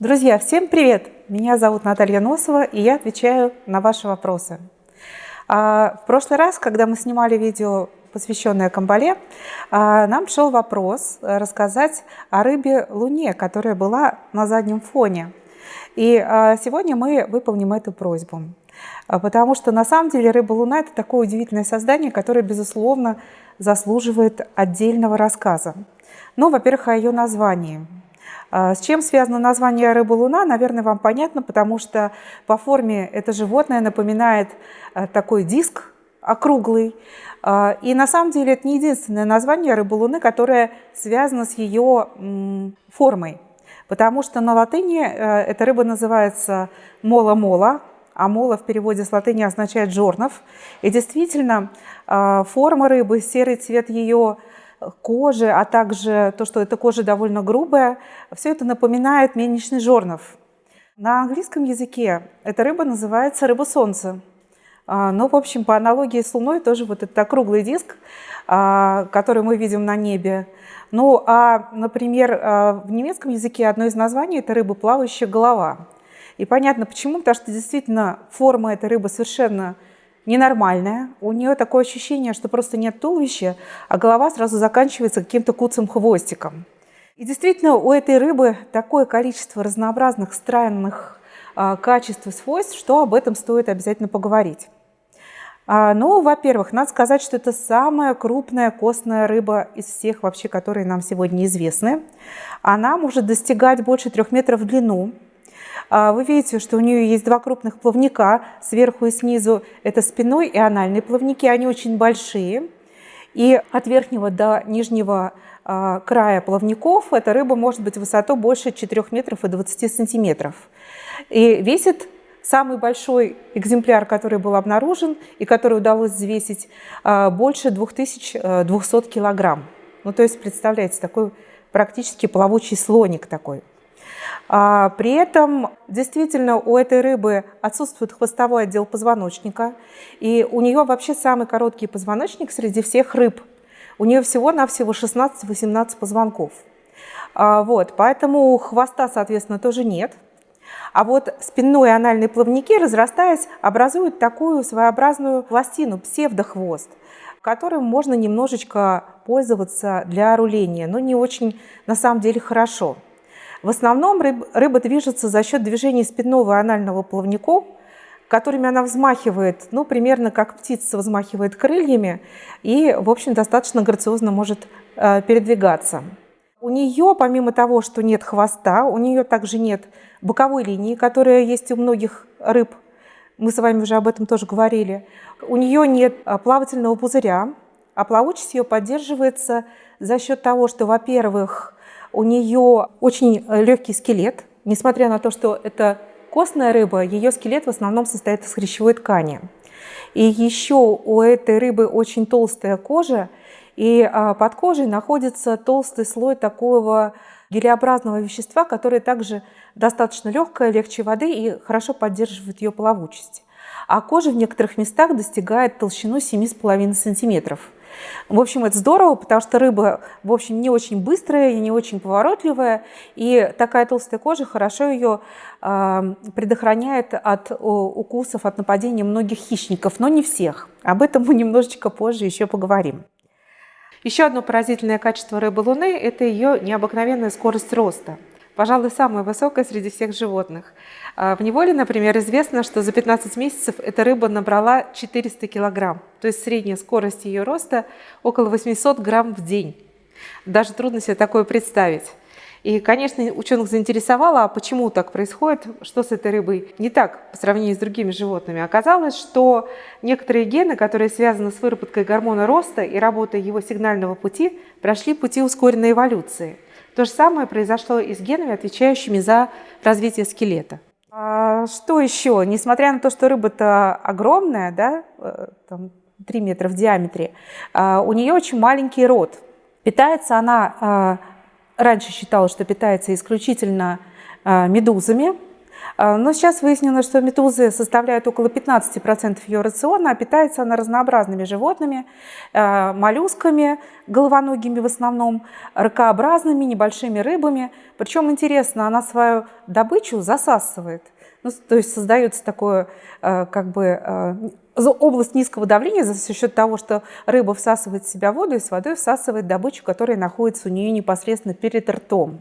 Друзья, всем привет! Меня зовут Наталья Носова, и я отвечаю на ваши вопросы. А, в прошлый раз, когда мы снимали видео, посвященное Камбале, а, нам шел вопрос рассказать о рыбе Луне, которая была на заднем фоне. И а, сегодня мы выполним эту просьбу. Потому что на самом деле рыба Луна – это такое удивительное создание, которое, безусловно, заслуживает отдельного рассказа. Ну, во-первых, о ее названии – с чем связано название рыба-луна, наверное, вам понятно, потому что по форме это животное напоминает а, такой диск округлый. А, и на самом деле это не единственное название рыбы-луны, которое связано с ее формой. Потому что на латыни э, эта рыба называется мола-мола, а мола в переводе с латыни означает жорнов. И действительно, форма рыбы, серый цвет ее кожи, а также то, что эта кожа довольно грубая, все это напоминает мельничный жорнов. На английском языке эта рыба называется рыба солнца. А, но, в общем, по аналогии с Луной тоже вот этот округлый диск, а, который мы видим на небе. Ну, а, например, а, в немецком языке одно из названий – это рыба плавающая голова. И понятно почему, потому что действительно форма этой рыбы совершенно ненормальная, у нее такое ощущение, что просто нет туловища, а голова сразу заканчивается каким-то куцым хвостиком. И действительно, у этой рыбы такое количество разнообразных странных а, качеств и свойств, что об этом стоит обязательно поговорить. А, ну, во-первых, надо сказать, что это самая крупная костная рыба из всех вообще, которые нам сегодня известны. Она может достигать больше трех метров в длину, вы видите, что у нее есть два крупных плавника сверху и снизу. Это спиной и анальные плавники, они очень большие. И от верхнего до нижнего а, края плавников эта рыба может быть высотой больше 4 метров и 20 сантиметров. И весит самый большой экземпляр, который был обнаружен и который удалось взвесить, а, больше 2200 килограмм. Ну, то есть, представляете, такой практически плавучий слоник такой. А, при этом действительно у этой рыбы отсутствует хвостовой отдел позвоночника, и у нее вообще самый короткий позвоночник среди всех рыб. У нее всего-навсего 16-18 позвонков. А, вот, поэтому хвоста, соответственно, тоже нет. А вот спинной и анальные плавники, разрастаясь, образуют такую своеобразную пластину, псевдохвост, которым можно немножечко пользоваться для руления, но не очень, на самом деле, хорошо. В основном рыб, рыба движется за счет движения спинного и анального плавников, которыми она взмахивает, ну, примерно как птица взмахивает крыльями и, в общем, достаточно грациозно может э, передвигаться. У нее, помимо того, что нет хвоста, у нее также нет боковой линии, которая есть у многих рыб. Мы с вами уже об этом тоже говорили. У нее нет э, плавательного пузыря, а плавучесть ее поддерживается за счет того, что, во-первых, у нее очень э, легкий скелет, несмотря на то, что это костная рыба, ее скелет в основном состоит из хрящевой ткани. И еще у этой рыбы очень толстая кожа, и а, под кожей находится толстый слой такого гелеобразного вещества, которое также достаточно легкое, легче воды и хорошо поддерживает ее плавучесть. А кожа в некоторых местах достигает толщину 7,5 сантиметров. В общем, это здорово, потому что рыба, в общем, не очень быстрая и не очень поворотливая, и такая толстая кожа хорошо ее э, предохраняет от укусов, от нападения многих хищников, но не всех. Об этом мы немножечко позже еще поговорим. Еще одно поразительное качество рыбы Луны – это ее необыкновенная скорость роста – пожалуй, самая высокая среди всех животных. А, в неволе, например, известно, что за 15 месяцев эта рыба набрала 400 килограмм, то есть средняя скорость ее роста около 800 грамм в день. Даже трудно себе такое представить. И, конечно, ученых заинтересовало, а почему так происходит, что с этой рыбой не так по сравнению с другими животными. Оказалось, что некоторые гены, которые связаны с выработкой гормона роста и работой его сигнального пути, прошли пути ускоренной эволюции – то же самое произошло и с генами, отвечающими за развитие скелета. А что еще? Несмотря на то, что рыба-то огромная, да, э, там, 3 метра в диаметре, а, у нее очень маленький рот. Питается она, а, раньше считалось, что питается исключительно а, медузами, Но сейчас выяснилось, что медузы составляют около 15% ее рациона, а питается она разнообразными животными, моллюсками, головоногими в основном, ракообразными, небольшими рыбами. Причем интересно, она свою добычу засасывает. Ну, то есть создается такое как бы область низкого давления за счет того, что рыба всасывает в себя воду и с водой всасывает добычу, которая находится у нее непосредственно перед ртом.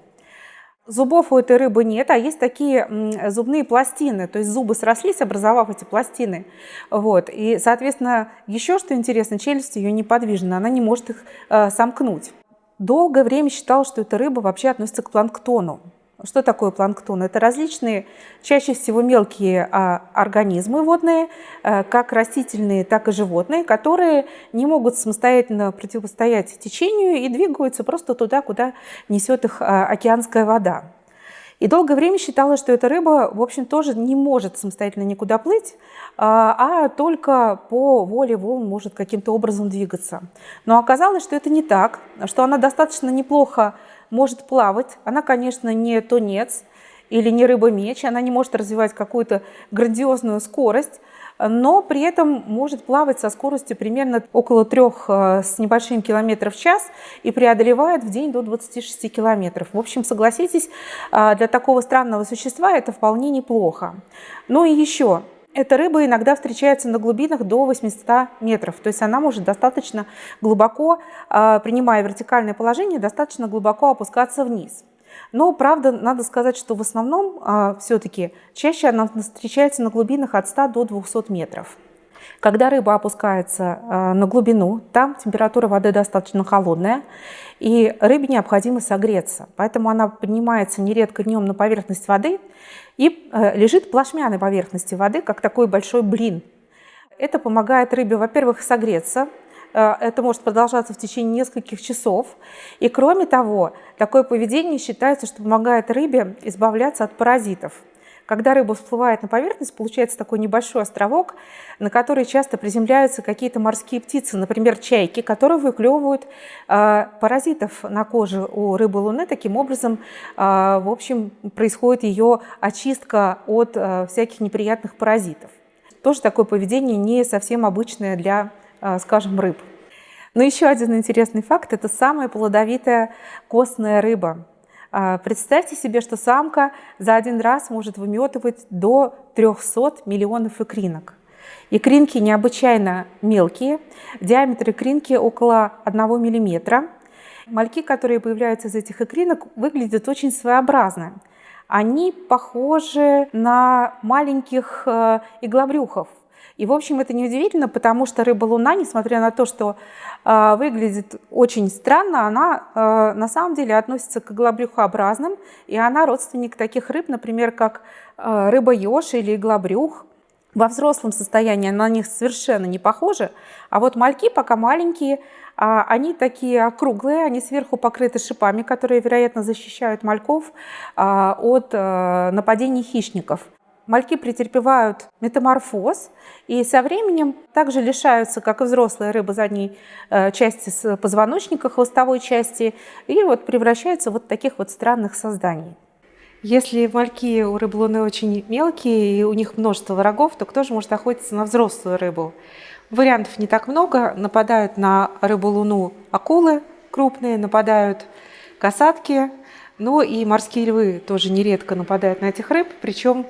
Зубов у этой рыбы нет, а есть такие зубные пластины, то есть зубы срослись, образовав эти пластины. Вот. И, соответственно, еще что интересно, челюсть ее неподвижна, она не может их э, сомкнуть. Долгое время считал, что эта рыба вообще относится к планктону. Что такое планктон? Это различные, чаще всего мелкие а, организмы водные, а, как растительные, так и животные, которые не могут самостоятельно противостоять течению и двигаются просто туда, куда несет их а, океанская вода. И долгое время считалось, что эта рыба, в общем, тоже не может самостоятельно никуда плыть, а, а только по воле волн может каким-то образом двигаться. Но оказалось, что это не так, что она достаточно неплохо может плавать. Она, конечно, не тунец или не рыба-меч, она не может развивать какую-то грандиозную скорость, но при этом может плавать со скоростью примерно около трех э, с небольшим километров в час и преодолевает в день до 26 километров. В общем, согласитесь, э, для такого странного существа это вполне неплохо. Ну и еще, эта рыба иногда встречается на глубинах до 800 метров, то есть она может достаточно глубоко, а, принимая вертикальное положение, достаточно глубоко опускаться вниз. Но, правда, надо сказать, что в основном а, все-таки чаще она встречается на глубинах от 100 до 200 метров. Когда рыба опускается а, на глубину, там температура воды достаточно холодная, и рыбе необходимо согреться. Поэтому она поднимается нередко днем на поверхность воды и э, лежит плашмя на поверхности воды, как такой большой блин. Это помогает рыбе, во-первых, согреться, э, это может продолжаться в течение нескольких часов. И кроме того, такое поведение считается, что помогает рыбе избавляться от паразитов. Когда рыба всплывает на поверхность, получается такой небольшой островок, на который часто приземляются какие-то морские птицы, например, чайки, которые выклевывают э, паразитов на коже у рыбы Луны. Таким образом, э, в общем, происходит ее очистка от э, всяких неприятных паразитов. Тоже такое поведение не совсем обычное для, э, скажем, рыб. Но еще один интересный факт – это самая плодовитая костная рыба. А, представьте себе, что самка за один раз может выметывать до 300 миллионов икринок. Икринки необычайно мелкие, диаметр икринки около 1 мм. Мальки, которые появляются из этих икринок, выглядят очень своеобразно. Они похожи на маленьких э, иглобрюхов. И, в общем, это неудивительно, потому что рыба-луна, несмотря на то, что э, выглядит очень странно, она э, на самом деле относится к иглобрюхообразным, и она родственник таких рыб, например, как э, рыба-еж или иглобрюх. Во взрослом состоянии на них совершенно не похожа, а вот мальки пока маленькие, а, они такие округлые, они сверху покрыты шипами, которые, вероятно, защищают мальков а, от нападений хищников мальки претерпевают метаморфоз и со временем также лишаются, как и взрослые рыбы, задней э, части позвоночника, хвостовой части, и вот превращаются вот таких вот странных созданий. Если мальки у рыб луны очень мелкие и у них множество врагов, то кто же может охотиться на взрослую рыбу? Вариантов не так много. Нападают на рыбу-луну акулы крупные, нападают касатки, но и морские львы тоже нередко нападают на этих рыб, причем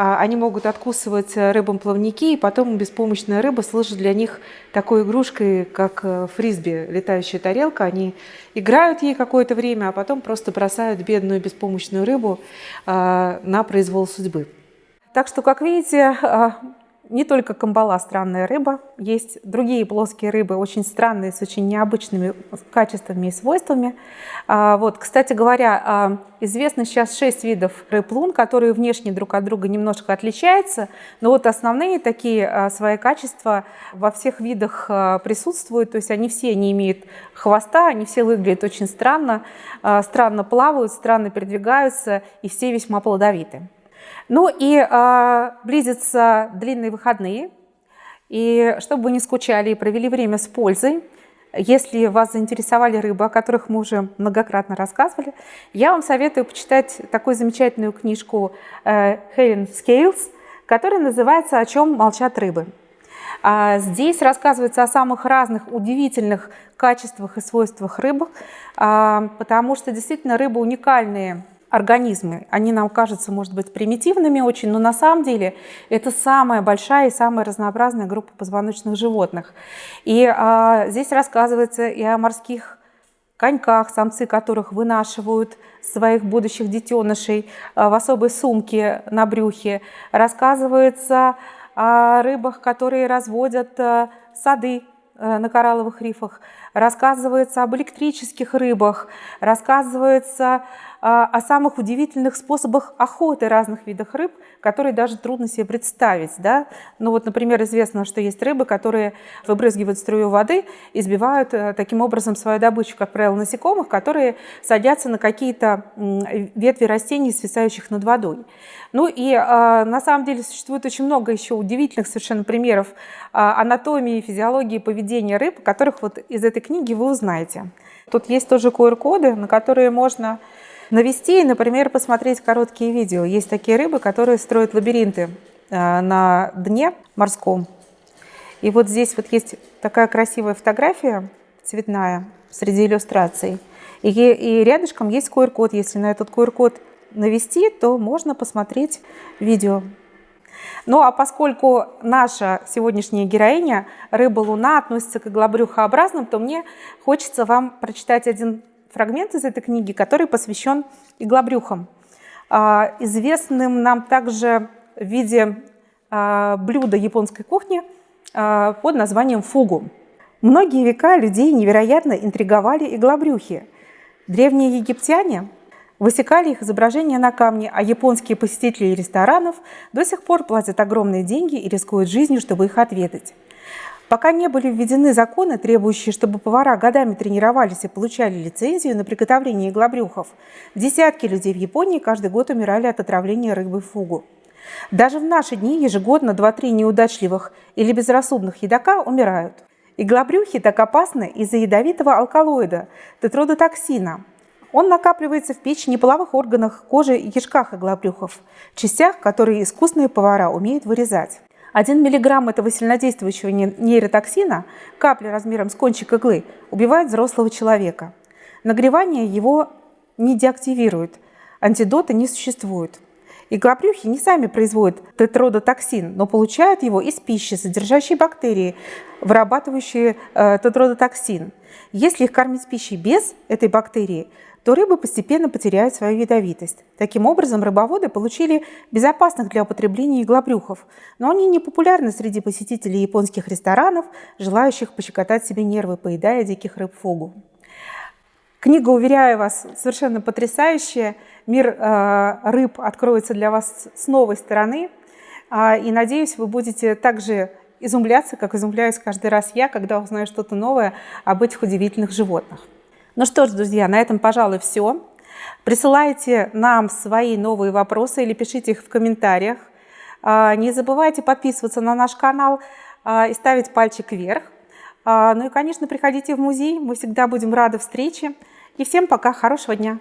они могут откусывать э, рыбам плавники, и потом беспомощная рыба служит для них такой игрушкой, как э, фрисби, летающая тарелка. Они играют ей какое-то время, а потом просто бросают бедную беспомощную рыбу а, на произвол судьбы. Так что, как видите, а, не только камбала странная рыба, есть другие плоские рыбы, очень странные, с очень необычными качествами и свойствами. А, вот, кстати говоря, а, известно сейчас 6 видов рыб лун, которые внешне друг от друга немножко отличаются, но вот основные такие а, свои качества во всех видах присутствуют, то есть они все не имеют хвоста, они все выглядят очень странно, странно плавают, странно передвигаются и все весьма плодовиты. Ну и э, близятся длинные выходные. И чтобы вы не скучали и провели время с пользой, Если вас заинтересовали рыбы, о которых мы уже многократно рассказывали, я вам советую почитать такую замечательную книжку Хелен Скейлс, которая называется «О чем молчат рыбы». А здесь рассказывается о самых разных удивительных качествах и свойствах рыб, а, потому что действительно рыбы уникальные организмы. Они нам кажутся, может быть, примитивными очень, но на самом деле это самая большая и самая разнообразная группа позвоночных животных. И а, здесь рассказывается и о морских коньках, самцы которых вынашивают своих будущих детенышей а, в особой сумке на брюхе. Рассказывается о рыбах, которые разводят а, сады а, на коралловых рифах. Рассказывается об электрических рыбах. Рассказывается о самых удивительных способах охоты разных видов рыб, которые даже трудно себе представить. Да? Ну вот, например, известно, что есть рыбы, которые выбрызгивают струю воды и сбивают э, таким образом свою добычу, как правило, насекомых, которые садятся на какие-то ветви растений, свисающих над водой. Ну и а, на самом деле существует очень много еще удивительных совершенно примеров а, анатомии, физиологии, поведения рыб, которых вот из этой книги вы узнаете. Тут есть тоже QR-коды, на которые можно навести и, например, посмотреть короткие видео. Есть такие рыбы, которые строят лабиринты э, на дне морском. И вот здесь вот есть такая красивая фотография цветная среди иллюстраций. И, и рядышком есть QR-код. Если на этот QR-код навести, то можно посмотреть видео. Ну а поскольку наша сегодняшняя героиня, рыба Луна, относится к иглобрюхообразным, то мне хочется вам прочитать один фрагмент из этой книги, который посвящен иглобрюхам, а, известным нам также в виде а, блюда японской кухни а, под названием фугу. Многие века людей невероятно интриговали иглобрюхи. Древние египтяне высекали их изображения на камне, а японские посетители ресторанов до сих пор платят огромные деньги и рискуют жизнью, чтобы их ответить. Пока не были введены законы, требующие, чтобы повара годами тренировались и получали лицензию на приготовление иглобрюхов, десятки людей в Японии каждый год умирали от отравления рыбы фугу. Даже в наши дни ежегодно 2-3 неудачливых или безрассудных едока умирают. Иглобрюхи так опасны из-за ядовитого алкалоида – тетродотоксина. Он накапливается в печени, половых органах, коже и кишках иглобрюхов, частях, которые искусные повара умеют вырезать. 1 мг этого сильнодействующего нейротоксина, капля размером с кончик иглы, убивает взрослого человека. Нагревание его не деактивирует, антидота не существует. Иглопрюхи не сами производят тетродотоксин, но получают его из пищи, содержащей бактерии, вырабатывающие э, тетродотоксин. Если их кормить пищей без этой бактерии, то рыбы постепенно потеряют свою ядовитость. Таким образом, рыбоводы получили безопасных для употребления иглобрюхов, но они не популярны среди посетителей японских ресторанов, желающих пощекотать себе нервы, поедая диких рыб фугу. Книга, уверяю вас, совершенно потрясающая. Мир э, рыб откроется для вас с новой стороны. Э, и надеюсь, вы будете также изумляться, как изумляюсь каждый раз я, когда узнаю что-то новое об этих удивительных животных. Ну что ж, друзья, на этом, пожалуй, все. Присылайте нам свои новые вопросы или пишите их в комментариях. А, не забывайте подписываться на наш канал а, и ставить пальчик вверх. А, ну и, конечно, приходите в музей, мы всегда будем рады встрече. И всем пока, хорошего дня!